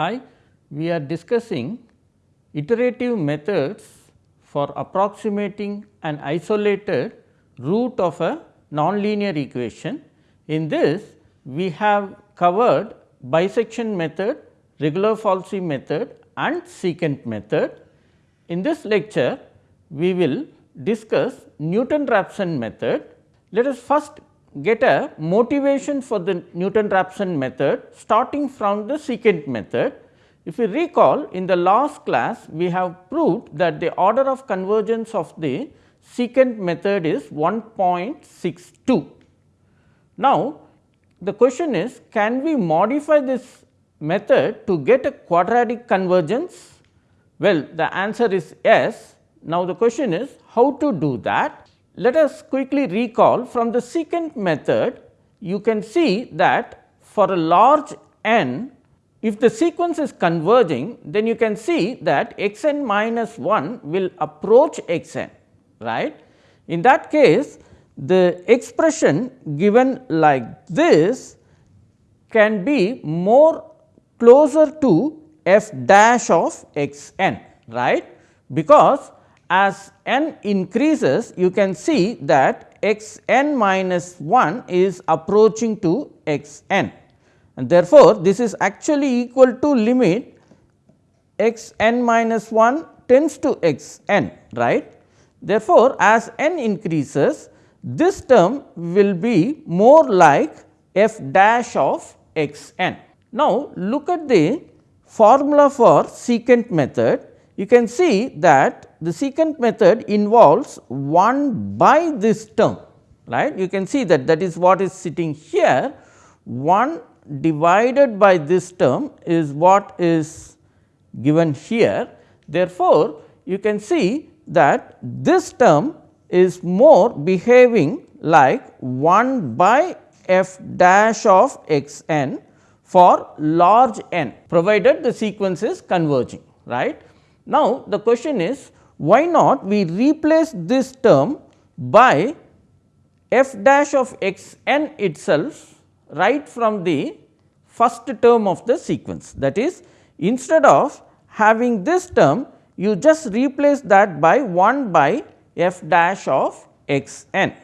Hi, we are discussing iterative methods for approximating an isolated root of a nonlinear equation. In this, we have covered bisection method, regula falsi method and secant method. In this lecture, we will discuss Newton-Raphson method. Let us first get a motivation for the Newton-Raphson method starting from the secant method. If you recall in the last class we have proved that the order of convergence of the secant method is 1.62. Now, the question is can we modify this method to get a quadratic convergence? Well, the answer is yes. Now, the question is how to do that? Let us quickly recall from the secant method you can see that for a large n if the sequence is converging then you can see that x n minus 1 will approach x n right. In that case the expression given like this can be more closer to f dash of x n right because as n increases you can see that x n minus 1 is approaching to x n and therefore, this is actually equal to limit x n minus 1 tends to x n right. Therefore, as n increases this term will be more like f dash of x n. Now, look at the formula for secant method you can see that the secant method involves 1 by this term right. You can see that that is what is sitting here 1 divided by this term is what is given here. Therefore, you can see that this term is more behaving like 1 by f dash of x n for large n provided the sequence is converging right. Now, the question is why not we replace this term by f dash of x n itself right from the first term of the sequence. That is instead of having this term you just replace that by 1 by f dash of x n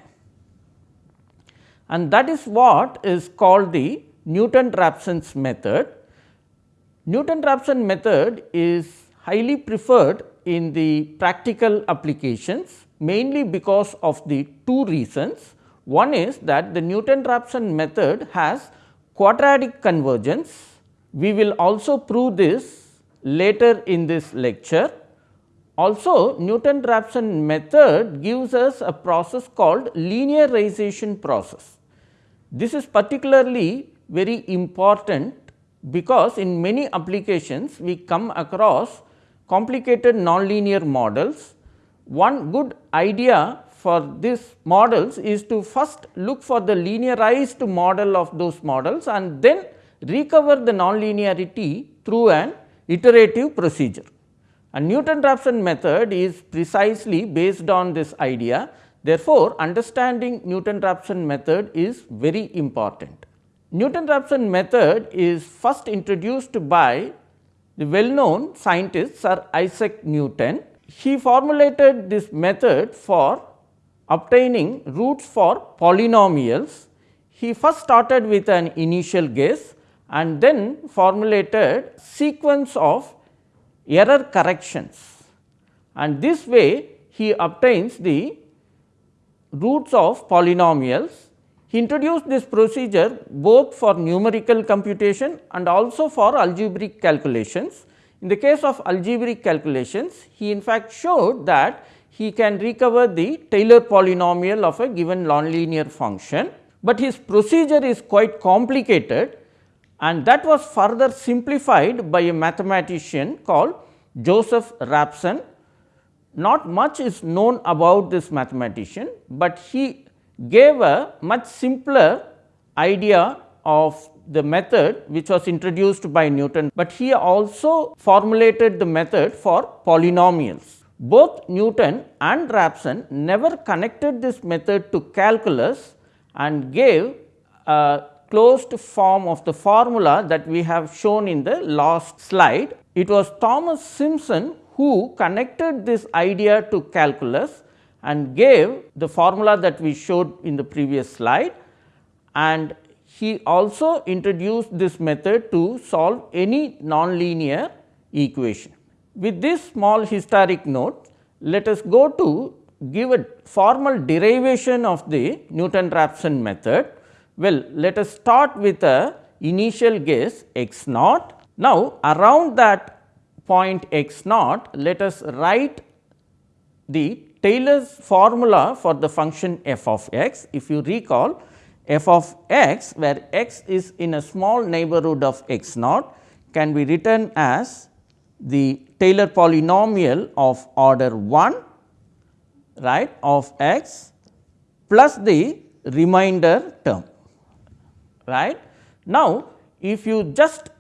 and that is what is called the Newton-Raphson's method. Newton-Raphson method is highly preferred in the practical applications mainly because of the two reasons. One is that the Newton-Raphson method has quadratic convergence. We will also prove this later in this lecture. Also Newton-Raphson method gives us a process called linearization process. This is particularly very important because in many applications we come across complicated nonlinear models. One good idea for these models is to first look for the linearized model of those models and then recover the nonlinearity through an iterative procedure. A Newton-Raphson method is precisely based on this idea. Therefore, understanding Newton-Raphson method is very important. Newton-Raphson method is first introduced by the well known scientist Sir Isaac Newton. He formulated this method for obtaining roots for polynomials. He first started with an initial guess and then formulated sequence of error corrections and this way he obtains the roots of polynomials he introduced this procedure both for numerical computation and also for algebraic calculations. In the case of algebraic calculations, he in fact showed that he can recover the Taylor polynomial of a given nonlinear function, but his procedure is quite complicated and that was further simplified by a mathematician called Joseph Raphson. Not much is known about this mathematician, but he gave a much simpler idea of the method which was introduced by Newton, but he also formulated the method for polynomials. Both Newton and Raphson never connected this method to calculus and gave a closed form of the formula that we have shown in the last slide. It was Thomas Simpson who connected this idea to calculus and gave the formula that we showed in the previous slide and he also introduced this method to solve any nonlinear equation. With this small historic note, let us go to give a formal derivation of the Newton-Raphson method. Well, let us start with a initial guess x naught. Now, around that point x naught, let us write the Taylor's formula for the function f of x. If you recall, f of x where x is in a small neighborhood of x naught can be written as the Taylor polynomial of order 1 right of x plus the remainder term right. Now, if you just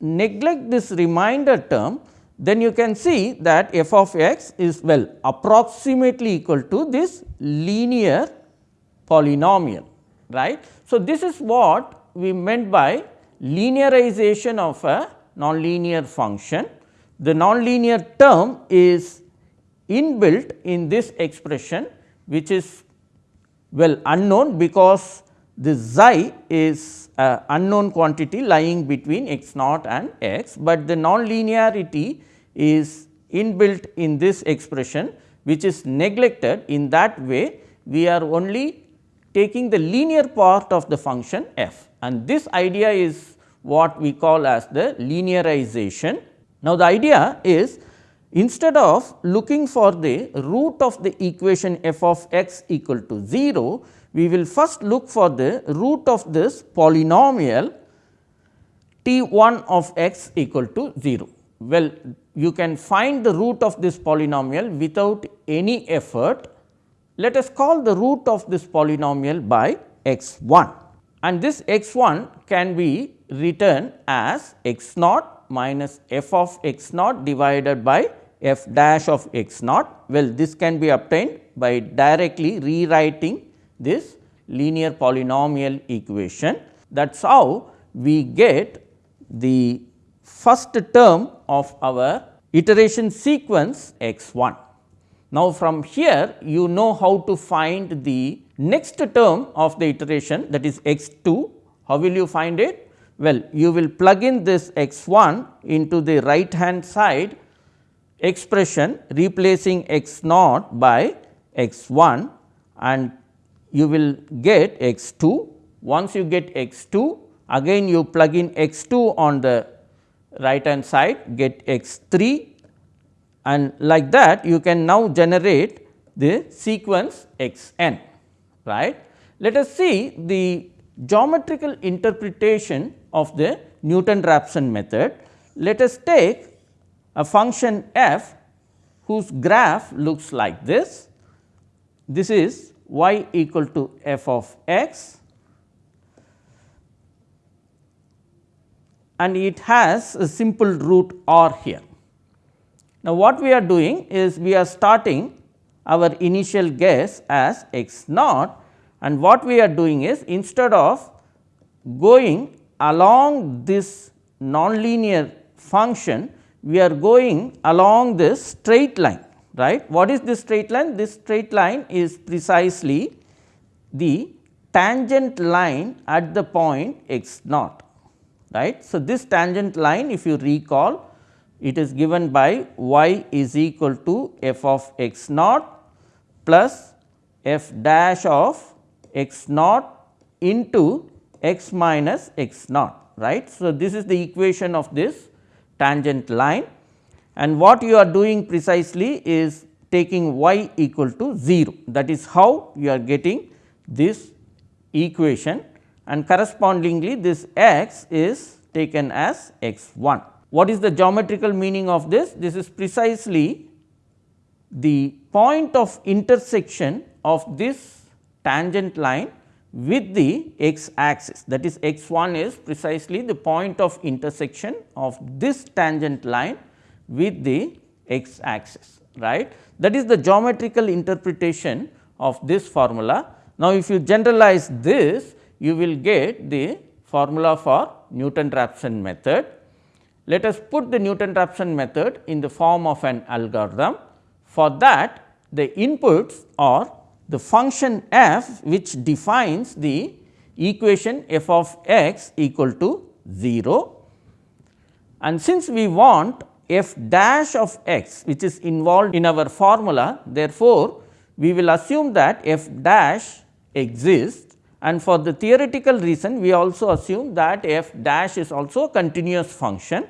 neglect this remainder term then you can see that f of x is well approximately equal to this linear polynomial right. So, this is what we meant by linearization of a nonlinear function. The nonlinear term is inbuilt in this expression which is well unknown because the xi is a unknown quantity lying between x naught and x, but the nonlinearity is inbuilt in this expression which is neglected in that way we are only taking the linear part of the function f and this idea is what we call as the linearization. Now, the idea is instead of looking for the root of the equation f of x equal to 0, we will first look for the root of this polynomial t 1 of x equal to 0. Well, you can find the root of this polynomial without any effort let us call the root of this polynomial by x 1 and this x 1 can be written as x naught minus f of x naught divided by f dash of x naught. Well, this can be obtained by directly rewriting this linear polynomial equation. That is how we get the first term of our iteration sequence x 1. Now, from here you know how to find the next term of the iteration that is x 2. How will you find it? Well, you will plug in this x 1 into the right hand side expression replacing x naught by x 1 and you will get x 2. Once you get x 2 again you plug in x 2 on the right hand side get x 3 and like that you can now generate the sequence x n right. Let us see the geometrical interpretation of the Newton-Raphson method. Let us take a function f whose graph looks like this. This is y equal to f of x. And it has a simple root r here. Now, what we are doing is we are starting our initial guess as x naught. And what we are doing is instead of going along this nonlinear function, we are going along this straight line right. What is this straight line? This straight line is precisely the tangent line at the point x naught right. So, this tangent line if you recall it is given by y is equal to f of x naught plus f dash of x naught into x minus x naught right. So, this is the equation of this tangent line and what you are doing precisely is taking y equal to 0 that is how you are getting this equation and correspondingly this x is taken as x 1. What is the geometrical meaning of this? This is precisely the point of intersection of this tangent line with the x axis that is x 1 is precisely the point of intersection of this tangent line with the x axis right. That is the geometrical interpretation of this formula. Now, if you generalize this you will get the formula for Newton-Raphson method. Let us put the Newton-Raphson method in the form of an algorithm. For that the inputs are the function f which defines the equation f of x equal to 0 and since we want f dash of x which is involved in our formula therefore, we will assume that f dash exists and for the theoretical reason we also assume that f dash is also a continuous function.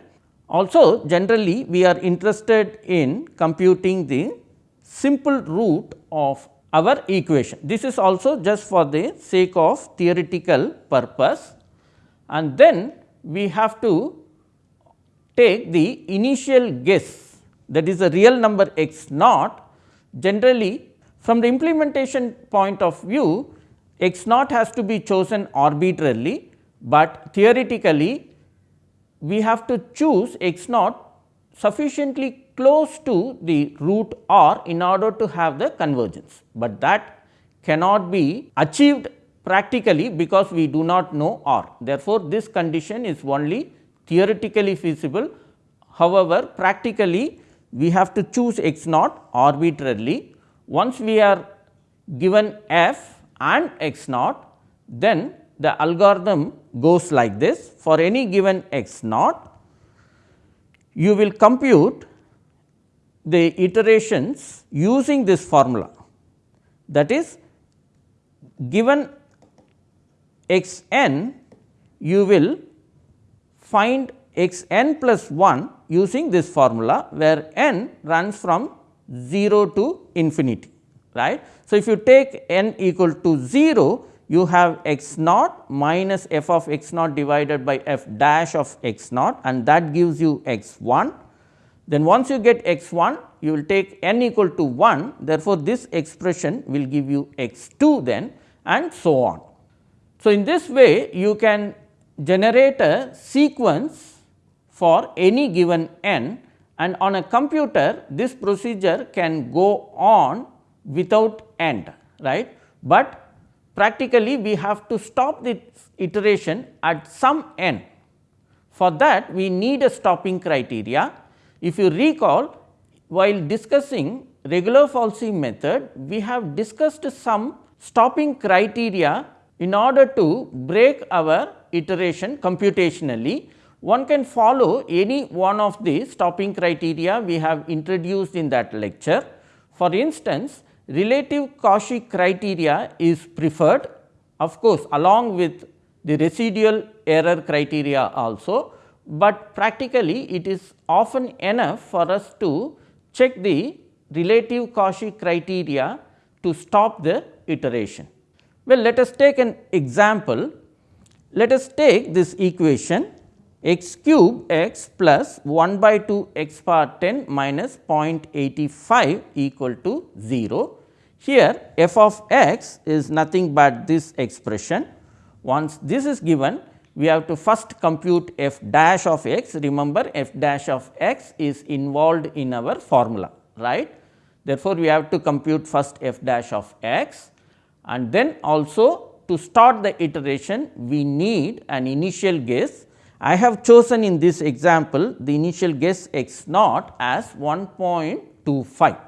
Also generally we are interested in computing the simple root of our equation. This is also just for the sake of theoretical purpose and then we have to take the initial guess that is the real number x naught generally from the implementation point of view x naught has to be chosen arbitrarily, but theoretically we have to choose x naught sufficiently close to the root r in order to have the convergence, but that cannot be achieved practically because we do not know r. Therefore, this condition is only theoretically feasible. However, practically we have to choose x naught arbitrarily. Once we are given f and x naught, then the algorithm goes like this. For any given x naught, you will compute the iterations using this formula. That is, given x n, you will find x n plus 1 using this formula, where n runs from 0 to infinity right. So, if you take n equal to 0 you have x naught minus f of x naught divided by f dash of x naught and that gives you x 1. Then once you get x 1 you will take n equal to 1 therefore, this expression will give you x 2 then and so on. So, in this way you can generate a sequence for any given n and on a computer this procedure can go on without end right, but practically we have to stop this iteration at some n. For that we need a stopping criteria. If you recall while discussing regula-falsi method, we have discussed some stopping criteria in order to break our iteration computationally. One can follow any one of the stopping criteria we have introduced in that lecture. For instance, relative Cauchy criteria is preferred of course, along with the residual error criteria also, but practically it is often enough for us to check the relative Cauchy criteria to stop the iteration. Well, let us take an example. Let us take this equation x cube x plus 1 by 2 x power 10 minus 0.85 equal to 0. Here f of x is nothing but this expression. Once this is given, we have to first compute f dash of x. Remember f dash of x is involved in our formula, right. Therefore, we have to compute first f dash of x and then also to start the iteration we need an initial guess. I have chosen in this example the initial guess x naught as 1.25.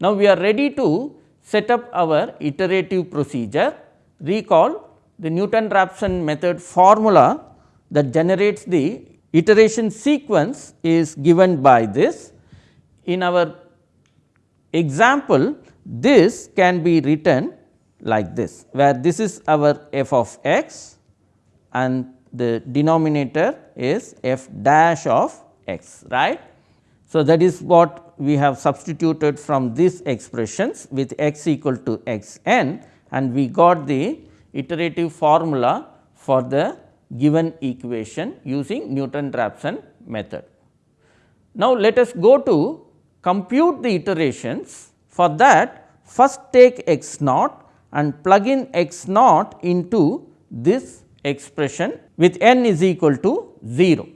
Now, we are ready to set up our iterative procedure. Recall the Newton-Raphson method formula that generates the iteration sequence is given by this. In our example, this can be written like this, where this is our f of x and the denominator is f dash of x right. So, that is what we have substituted from these expressions with x equal to x n and we got the iterative formula for the given equation using Newton-Raphson method. Now, let us go to compute the iterations for that first take x naught and plug in x naught into this expression with n is equal to 0.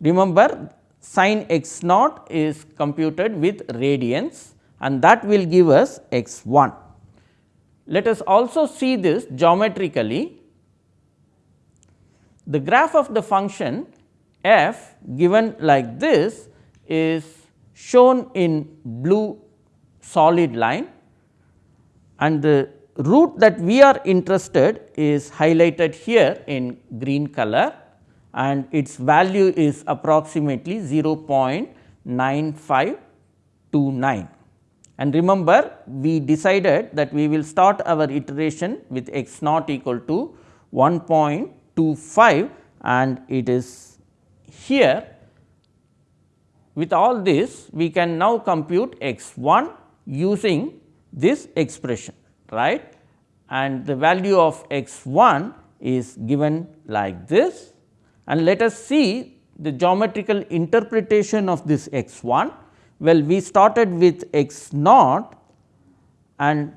Remember sin x naught is computed with radians and that will give us x 1. Let us also see this geometrically. the graph of the function f given like this is shown in blue solid line and the root that we are interested is highlighted here in green color and its value is approximately 0.9529. And remember we decided that we will start our iteration with x naught equal to 1.25 and it is here with all this we can now compute x 1 using this expression right and the value of x 1 is given like this and let us see the geometrical interpretation of this x 1. Well, we started with x naught and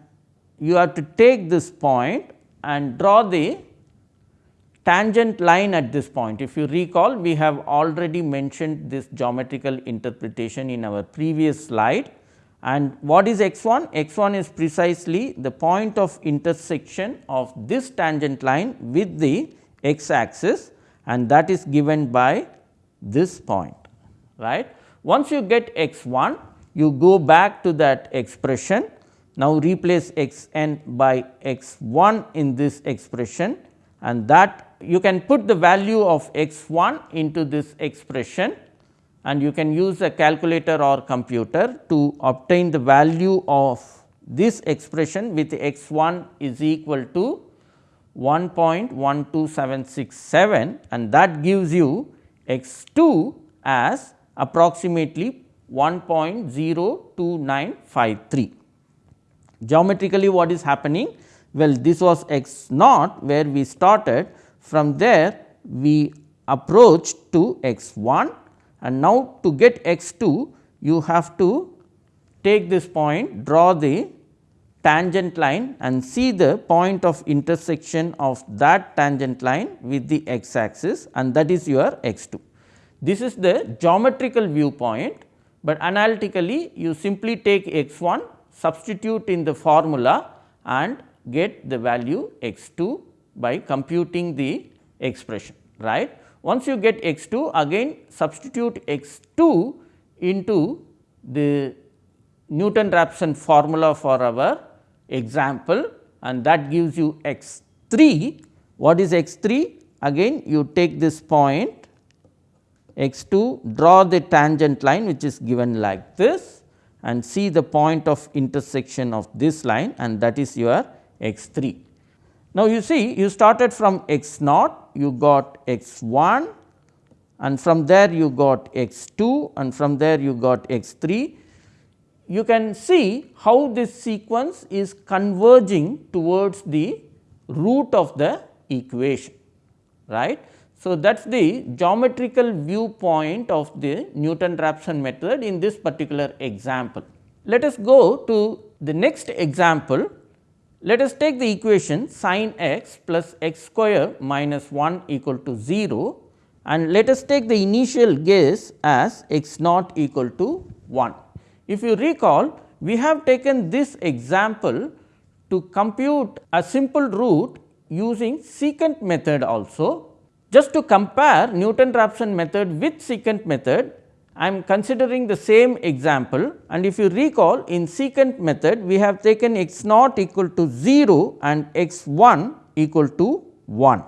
you have to take this point and draw the tangent line at this point. If you recall, we have already mentioned this geometrical interpretation in our previous slide. And what is x 1? x 1 is precisely the point of intersection of this tangent line with the x axis and that is given by this point right. Once you get x 1 you go back to that expression now replace x n by x 1 in this expression and that you can put the value of x 1 into this expression and you can use a calculator or computer to obtain the value of this expression with x 1 is equal to 1.12767 and that gives you x 2 as approximately 1.02953. Geometrically what is happening? Well, this was x naught where we started from there we approached to x 1 and now to get x 2 you have to take this point draw the tangent line and see the point of intersection of that tangent line with the x axis and that is your x 2. This is the geometrical viewpoint, but analytically you simply take x 1 substitute in the formula and get the value x 2 by computing the expression right. Once you get x 2 again substitute x 2 into the Newton Raphson formula for our example and that gives you x 3. What is x 3? Again you take this point x 2 draw the tangent line which is given like this and see the point of intersection of this line and that is your x 3. Now, you see you started from x naught, you got x 1 and from there you got x 2 and from there you got x 3. You can see how this sequence is converging towards the root of the equation right. So, that is the geometrical viewpoint of the Newton Raphson method in this particular example. Let us go to the next example let us take the equation sin x plus x square minus 1 equal to 0 and let us take the initial guess as x naught equal to 1. If you recall we have taken this example to compute a simple root using secant method also. Just to compare Newton Raphson method with secant method I am considering the same example and if you recall in secant method we have taken x naught equal to 0 and x 1 equal to 1.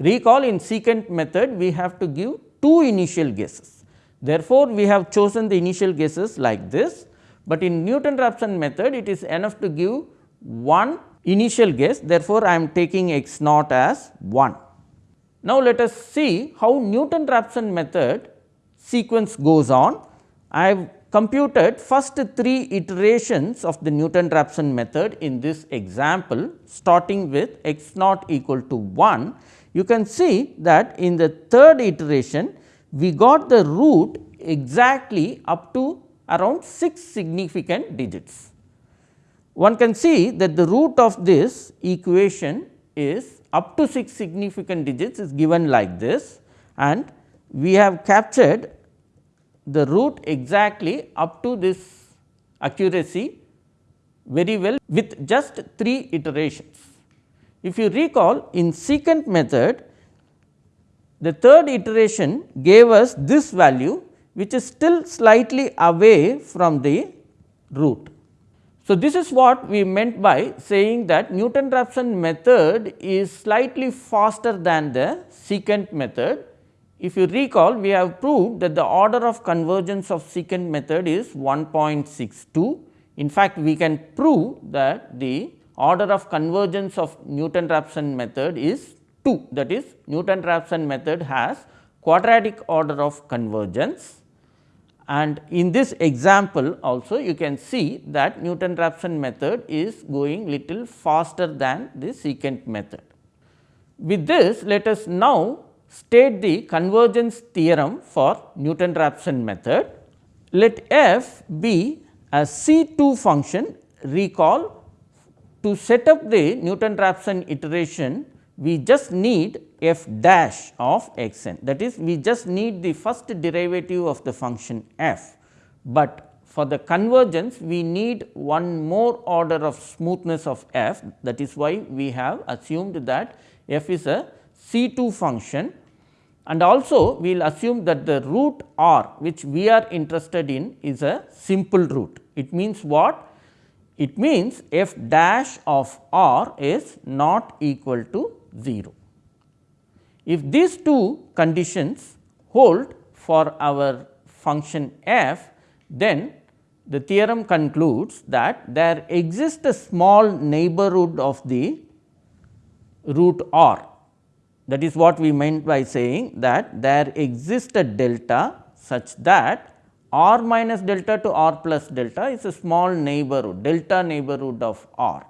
Recall in secant method we have to give two initial guesses. Therefore, we have chosen the initial guesses like this, but in Newton Raphson method it is enough to give one initial guess therefore, I am taking x naught as 1. Now, let us see how Newton Raphson method sequence goes on. I have computed first three iterations of the Newton Raphson method in this example starting with x naught equal to 1. You can see that in the third iteration we got the root exactly up to around 6 significant digits. One can see that the root of this equation is up to 6 significant digits is given like this and we have captured the root exactly up to this accuracy very well with just 3 iterations. If you recall in secant method the third iteration gave us this value which is still slightly away from the root. So, this is what we meant by saying that Newton Raphson method is slightly faster than the secant method. If you recall we have proved that the order of convergence of secant method is 1.62. In fact, we can prove that the order of convergence of Newton Raphson method is 2 that is Newton Raphson method has quadratic order of convergence and in this example also you can see that Newton Raphson method is going little faster than the secant method. With this let us now state the convergence theorem for Newton Raphson method. Let f be a C2 function recall to set up the Newton Raphson iteration we just need f dash of x n that is we just need the first derivative of the function f, but for the convergence we need one more order of smoothness of f. That is why we have assumed that f is a C2 function and also we will assume that the root r which we are interested in is a simple root. It means what? It means f dash of r is not equal to 0. If these two conditions hold for our function f, then the theorem concludes that there exists a small neighborhood of the root r. That is what we meant by saying that there exists a delta such that r minus delta to r plus delta is a small neighborhood delta neighborhood of r.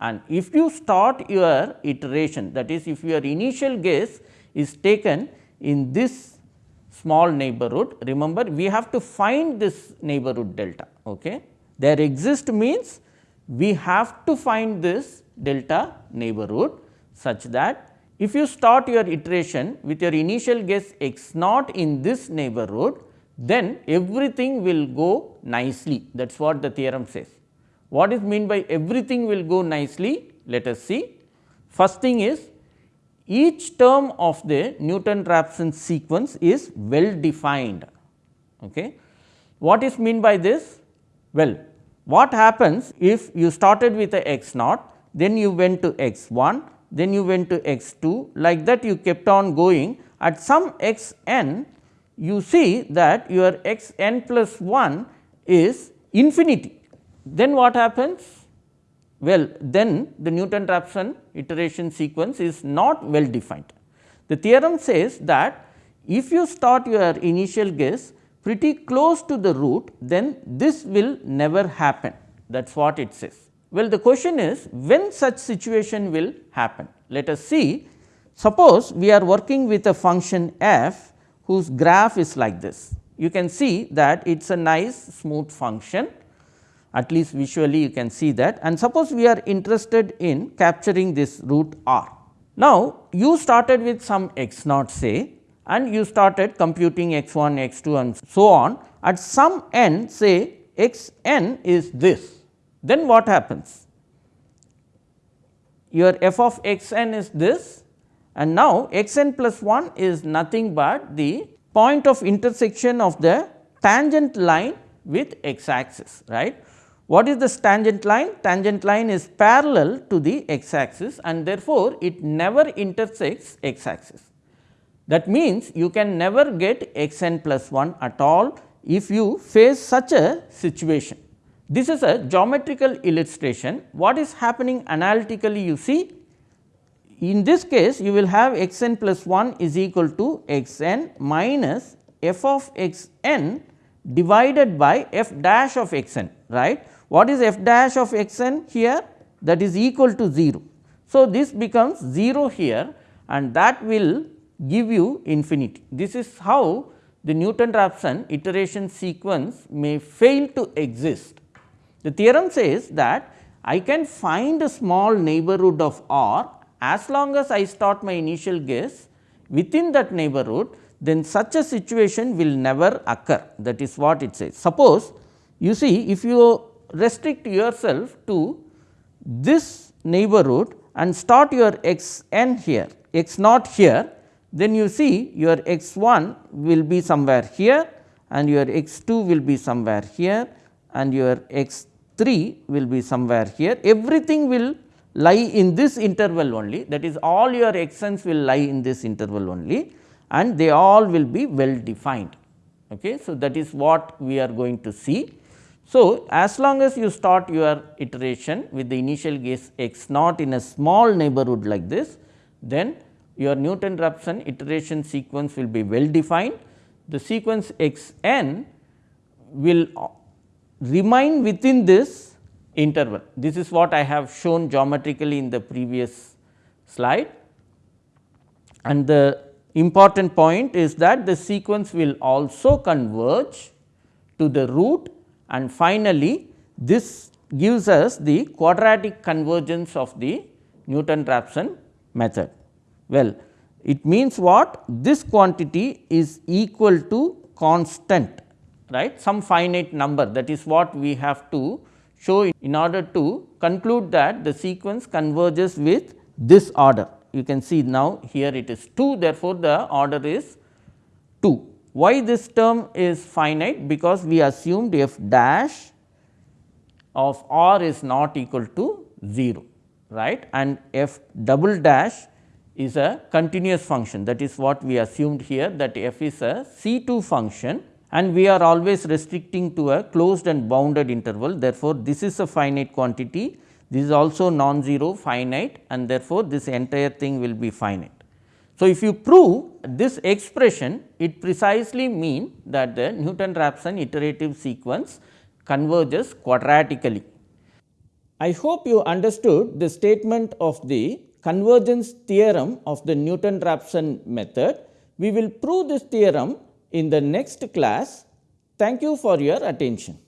And if you start your iteration that is if your initial guess is taken in this small neighborhood, remember we have to find this neighborhood delta. Okay. There exist means we have to find this delta neighborhood such that if you start your iteration with your initial guess x naught in this neighborhood, then everything will go nicely that is what the theorem says. What is mean by everything will go nicely? Let us see. First thing is each term of the Newton Raphson sequence is well defined. Okay. What is mean by this? Well, what happens if you started with a x naught, then you went to x 1, then you went to x 2 like that you kept on going at some x n you see that your x n plus 1 is infinity then what happens? Well, then the Newton Raphson iteration sequence is not well defined. The theorem says that if you start your initial guess pretty close to the root, then this will never happen that is what it says. Well, the question is when such situation will happen. Let us see suppose we are working with a function f whose graph is like this. You can see that it is a nice smooth function at least visually you can see that and suppose we are interested in capturing this root r. Now, you started with some x naught say and you started computing x 1, x 2 and so on at some n say x n is this, then what happens? Your f of x n is this and now x n plus 1 is nothing but the point of intersection of the tangent line with x axis right. What is this tangent line? Tangent line is parallel to the x axis and therefore, it never intersects x axis. That means, you can never get x n plus 1 at all if you face such a situation. This is a geometrical illustration. What is happening analytically you see? In this case, you will have x n plus 1 is equal to x n minus f of x n divided by f dash of x n right what is f dash of x n here? That is equal to 0. So, this becomes 0 here and that will give you infinity. This is how the Newton Raphson iteration sequence may fail to exist. The theorem says that I can find a small neighborhood of R as long as I start my initial guess within that neighborhood then such a situation will never occur that is what it says. Suppose you see if you restrict yourself to this neighborhood and start your x n here x naught here then you see your x 1 will be somewhere here and your x 2 will be somewhere here and your x 3 will be somewhere here. Everything will lie in this interval only that is all your xn's will lie in this interval only and they all will be well defined. Okay. So, that is what we are going to see. So, as long as you start your iteration with the initial guess x naught in a small neighborhood like this, then your Newton Raphson iteration sequence will be well defined. The sequence x n will remain within this interval. This is what I have shown geometrically in the previous slide. And the important point is that the sequence will also converge to the root and finally, this gives us the quadratic convergence of the Newton Raphson method. Well, it means what? This quantity is equal to constant right some finite number that is what we have to show in order to conclude that the sequence converges with this order. You can see now here it is 2 therefore, the order is 2. Why this term is finite? Because we assumed f dash of r is not equal to 0 right and f double dash is a continuous function that is what we assumed here that f is a C2 function and we are always restricting to a closed and bounded interval. Therefore, this is a finite quantity, this is also non-zero finite and therefore, this entire thing will be finite. So, if you prove this expression, it precisely mean that the Newton-Raphson iterative sequence converges quadratically. I hope you understood the statement of the convergence theorem of the Newton-Raphson method. We will prove this theorem in the next class. Thank you for your attention.